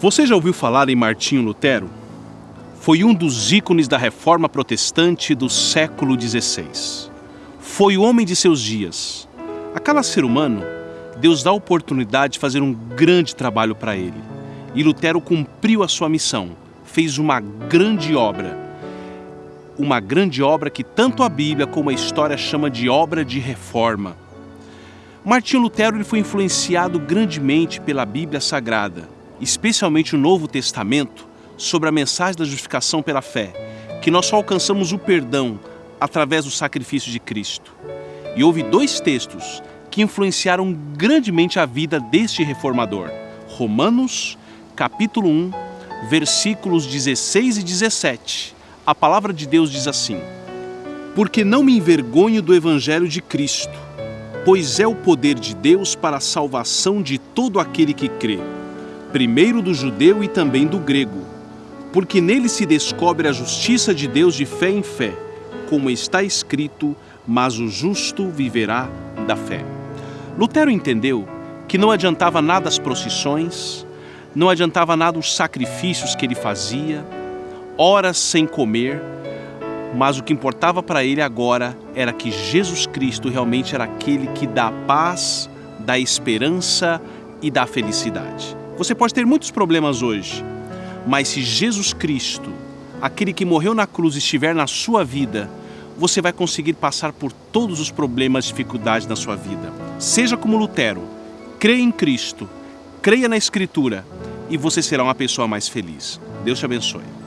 Você já ouviu falar em Martinho Lutero? Foi um dos ícones da reforma protestante do século XVI. Foi o homem de seus dias. A cada ser humano, Deus dá a oportunidade de fazer um grande trabalho para ele. E Lutero cumpriu a sua missão, fez uma grande obra. Uma grande obra que tanto a Bíblia como a história chama de obra de reforma. Martinho Lutero ele foi influenciado grandemente pela Bíblia Sagrada especialmente o Novo Testamento, sobre a mensagem da justificação pela fé, que nós só alcançamos o perdão através do sacrifício de Cristo. E houve dois textos que influenciaram grandemente a vida deste reformador. Romanos, capítulo 1, versículos 16 e 17. A palavra de Deus diz assim: Porque não me envergonho do evangelho de Cristo, pois é o poder de Deus para a salvação de todo aquele que crê primeiro do judeu e também do grego, porque nele se descobre a justiça de Deus de fé em fé, como está escrito: Mas o justo viverá da fé. Lutero entendeu que não adiantava nada as procissões, não adiantava nada os sacrifícios que ele fazia, horas sem comer, mas o que importava para ele agora era que Jesus Cristo realmente era aquele que dá a paz, dá esperança e dá felicidade. Você pode ter muitos problemas hoje, mas se Jesus Cristo, aquele que morreu na cruz, estiver na sua vida, você vai conseguir passar por todos os problemas e dificuldades na sua vida. Seja como Lutero, creia em Cristo, creia na Escritura e você será uma pessoa mais feliz. Deus te abençoe.